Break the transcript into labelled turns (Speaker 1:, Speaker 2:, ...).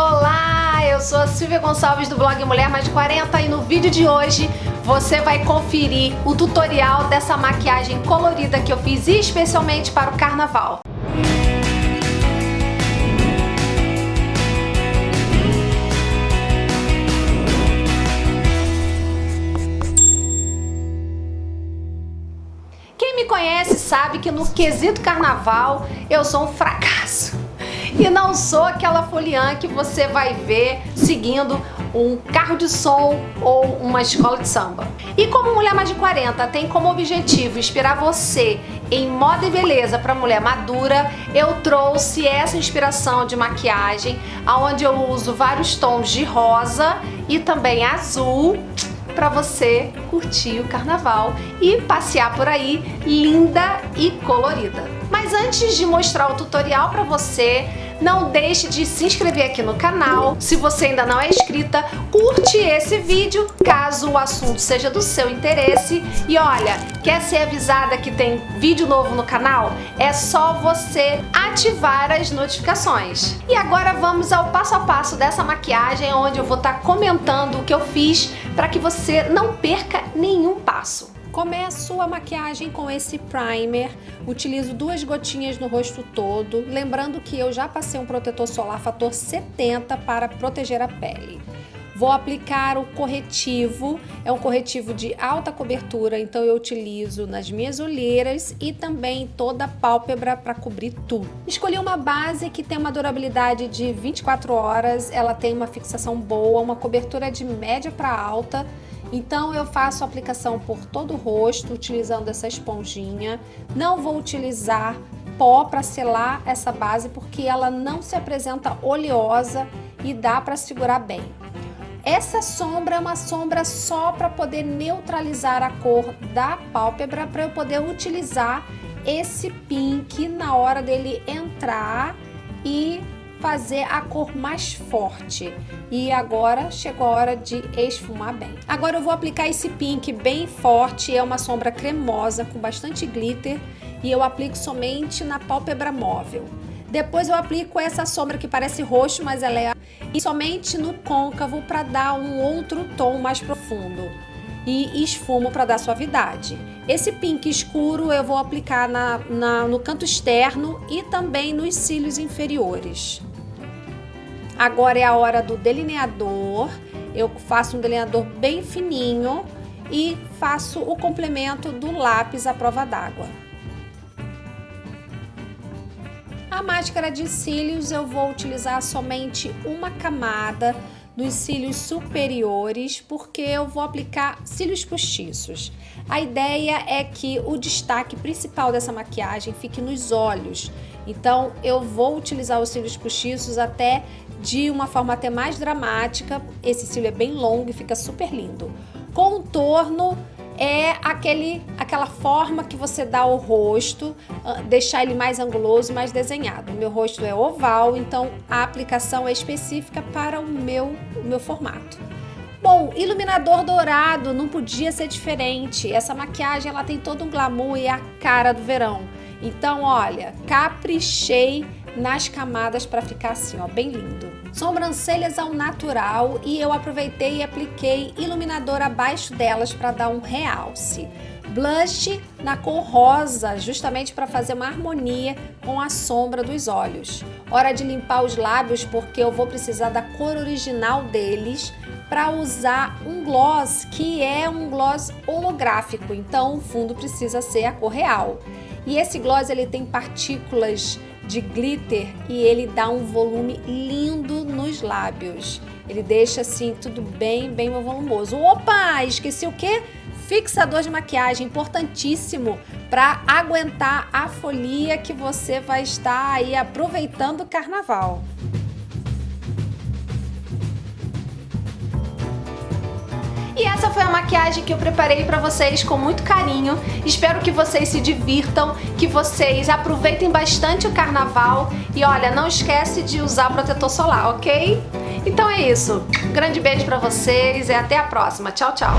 Speaker 1: Olá, eu sou a Silvia Gonçalves do blog Mulher Mais de 40 e no vídeo de hoje você vai conferir o tutorial dessa maquiagem colorida que eu fiz especialmente para o carnaval. Quem me conhece sabe que no quesito carnaval eu sou um fracasso. E não sou aquela foliã que você vai ver seguindo um carro de som ou uma escola de samba. E como Mulher Mais de 40 tem como objetivo inspirar você em moda e beleza para mulher madura, eu trouxe essa inspiração de maquiagem, onde eu uso vários tons de rosa e também azul para você curtir o carnaval e passear por aí linda e colorida. Mas antes de mostrar o tutorial para você, não deixe de se inscrever aqui no canal. Se você ainda não é inscrita, curte esse vídeo, caso o assunto seja do seu interesse. E olha, quer ser avisada que tem vídeo novo no canal? É só você ativar as notificações. E agora vamos ao passo a passo dessa maquiagem, onde eu vou estar comentando o que eu fiz para que você não perca nenhum passo. Começo a maquiagem com esse primer, utilizo duas gotinhas no rosto todo, lembrando que eu já passei um protetor solar fator 70 para proteger a pele. Vou aplicar o corretivo, é um corretivo de alta cobertura, então eu utilizo nas minhas olheiras e também toda a pálpebra para cobrir tudo. Escolhi uma base que tem uma durabilidade de 24 horas, ela tem uma fixação boa, uma cobertura de média para alta, então eu faço a aplicação por todo o rosto, utilizando essa esponjinha. Não vou utilizar pó para selar essa base, porque ela não se apresenta oleosa e dá para segurar bem. Essa sombra é uma sombra só para poder neutralizar a cor da pálpebra, para eu poder utilizar esse pink na hora dele entrar e fazer a cor mais forte. E agora chegou a hora de esfumar bem. Agora eu vou aplicar esse pink bem forte, é uma sombra cremosa com bastante glitter e eu aplico somente na pálpebra móvel. Depois eu aplico essa sombra que parece roxo, mas ela é e somente no côncavo para dar um outro tom mais profundo e esfumo para dar suavidade. Esse pink escuro eu vou aplicar na, na, no canto externo e também nos cílios inferiores. Agora é a hora do delineador. Eu faço um delineador bem fininho e faço o complemento do lápis à prova d'água. A máscara de cílios eu vou utilizar somente uma camada nos cílios superiores, porque eu vou aplicar cílios postiços. A ideia é que o destaque principal dessa maquiagem fique nos olhos, então eu vou utilizar os cílios postiços até de uma forma até mais dramática. Esse cílio é bem longo e fica super lindo. Contorno é aquele, aquela forma que você dá ao rosto, ah, deixar ele mais anguloso, mais desenhado. Meu rosto é oval, então a aplicação é específica para o meu, o meu formato. Bom, iluminador dourado não podia ser diferente. Essa maquiagem ela tem todo um glamour e a cara do verão. Então, olha, caprichei nas camadas para ficar assim, ó, bem lindo. Sobrancelhas ao natural e eu aproveitei e apliquei iluminador abaixo delas para dar um realce. Blush na cor rosa, justamente para fazer uma harmonia com a sombra dos olhos. Hora de limpar os lábios porque eu vou precisar da cor original deles para usar um gloss que é um gloss holográfico, então o fundo precisa ser a cor real. E esse gloss ele tem partículas de glitter e ele dá um volume lindo nos lábios. Ele deixa assim tudo bem, bem volumoso. Opa, esqueci o quê? Fixador de maquiagem, importantíssimo para aguentar a folia que você vai estar aí aproveitando o carnaval. Essa foi a maquiagem que eu preparei pra vocês com muito carinho. Espero que vocês se divirtam, que vocês aproveitem bastante o carnaval. E olha, não esquece de usar protetor solar, ok? Então é isso. Um grande beijo pra vocês e até a próxima. Tchau, tchau.